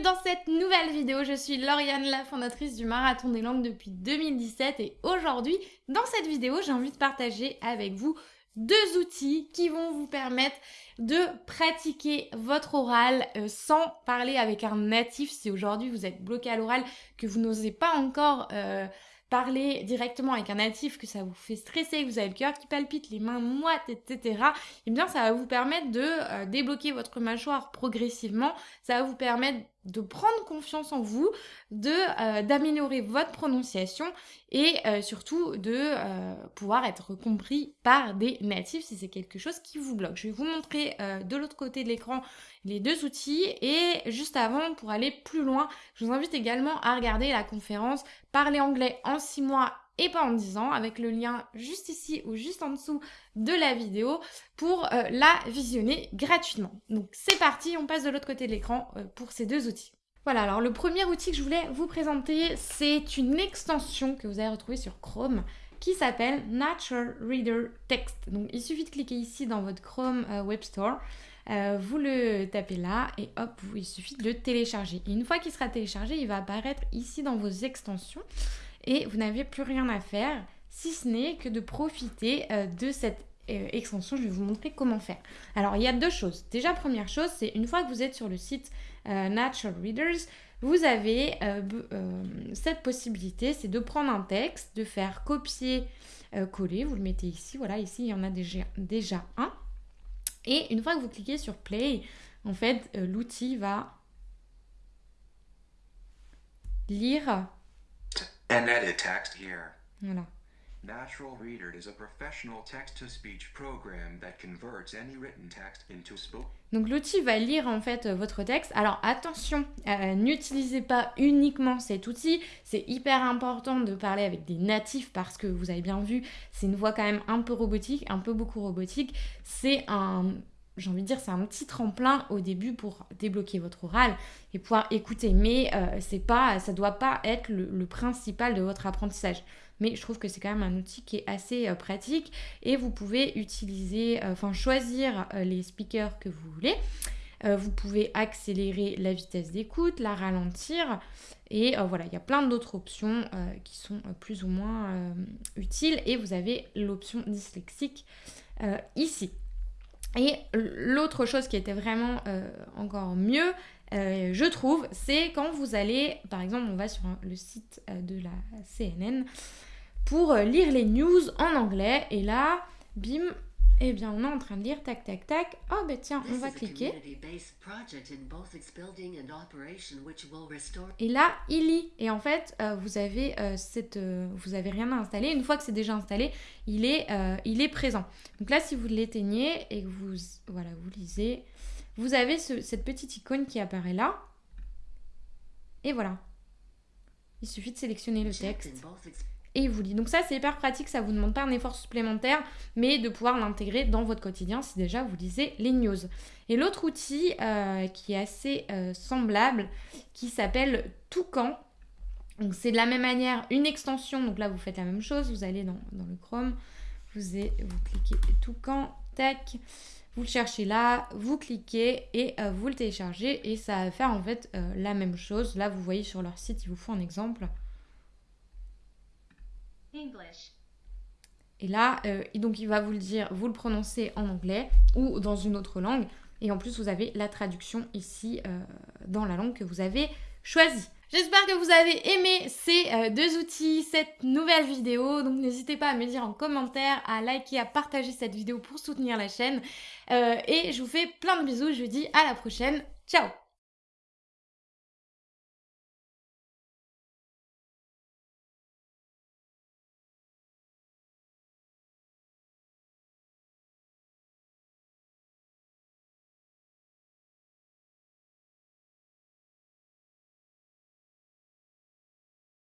dans cette nouvelle vidéo. Je suis Lauriane, la fondatrice du Marathon des Langues depuis 2017 et aujourd'hui, dans cette vidéo, j'ai envie de partager avec vous deux outils qui vont vous permettre de pratiquer votre oral euh, sans parler avec un natif. Si aujourd'hui vous êtes bloqué à l'oral, que vous n'osez pas encore... Euh, parler directement avec un natif, que ça vous fait stresser, que vous avez le cœur qui palpite, les mains moites, etc., eh bien ça va vous permettre de euh, débloquer votre mâchoire progressivement, ça va vous permettre de prendre confiance en vous, euh, d'améliorer votre prononciation et euh, surtout de euh, pouvoir être compris par des natifs si c'est quelque chose qui vous bloque. Je vais vous montrer de l'autre côté de l'écran les deux outils et juste avant pour aller plus loin, je vous invite également à regarder la conférence Parler anglais en 6 mois et pas en 10 ans avec le lien juste ici ou juste en dessous de la vidéo pour euh, la visionner gratuitement. Donc c'est parti, on passe de l'autre côté de l'écran euh, pour ces deux outils. Voilà, alors le premier outil que je voulais vous présenter, c'est une extension que vous allez retrouver sur Chrome qui s'appelle Natural Reader Text. Donc il suffit de cliquer ici dans votre Chrome euh, Web Store. vous le tapez là et hop, il suffit de le télécharger. Une fois qu'il sera téléchargé, il va apparaître ici dans vos extensions et vous n'avez plus rien à faire si ce n'est que de profiter euh, de cette euh, extension. Je vais vous montrer comment faire. Alors, il y a deux choses. Déjà, première chose, c'est une fois que vous êtes sur le site euh, Natural Readers, vous avez cette possibilité, c'est de prendre un texte, de faire copier-coller. vous le mettez ici. Voilà, ici, il y en a déjà un. Et une fois que vous cliquez sur Play, en fait, l'outil va lire And edit text here. Voilà. Natural Reader is a professional text-to-speech program that converts any written text into spoken. Donc l'outil va lire en fait votre texte. Alors attention, euh, n'utilisez pas uniquement cet outil. C'est hyper important de parler avec des natifs parce que vous avez bien vu, c'est une voix quand même un peu robotique, un peu beaucoup robotique. C'est un j'ai envie de dire, c'est un petit tremplin au début pour débloquer votre oral et pouvoir écouter. Mais euh, c'est pas, ça doit pas être le, principal de votre apprentissage. Mais je trouve que c'est quand même un outil qui est assez euh, pratique et vous pouvez utiliser, euh, enfin choisir les speakers que vous voulez. vous pouvez accélérer la vitesse d'écoute, la ralentir et voilà, il y a plein d'autres options qui sont plus ou moins utiles et vous avez l'option dyslexique ici. Et l'autre chose qui était vraiment euh, encore mieux, euh, je trouve, c'est quand vous allez, par exemple, on va sur le site euh, de la CNN pour lire les news en anglais, et là, bim, eh bien, on est en train de lire, tac, tac, tac. Oh, ben tiens, on va cliquer. Et là, il lit. Et en fait, euh, vous avez euh, cette, euh, vous avez rien à installer. Une fois que c'est déjà installé, il est, il est présent. Donc là, si vous l'éteignez et que vous, voilà, vous lisez, vous avez cette petite icône qui apparaît là. Et voilà. Il suffit de sélectionner le texte et vous lit. Donc ça, c'est hyper pratique, ça vous demande pas un effort supplémentaire, mais de pouvoir l'intégrer dans votre quotidien si déjà vous lisez les news. Et l'autre outil euh, qui est assez euh, semblable, qui s'appelle Toucan. Donc c'est de la même manière une extension, donc là vous faites la même chose, vous allez dans, le Chrome, vous, vous cliquez Toucan, tac, vous le cherchez là, vous cliquez et euh, vous le téléchargez et ça va faire en fait la même chose. Là vous voyez sur leur site, il vous faut un exemple. Et là, euh, donc il va vous le dire, vous le prononcez en anglais ou dans une autre langue. Et en plus, vous avez la traduction ici euh, dans la langue que vous avez choisie. J'espère que vous avez aimé ces euh, deux outils, cette nouvelle vidéo. Donc n'hésitez pas à me dire en commentaire, à liker, à partager cette vidéo pour soutenir la chaîne. et je vous fais plein de bisous. Je vous dis à la prochaine. Ciao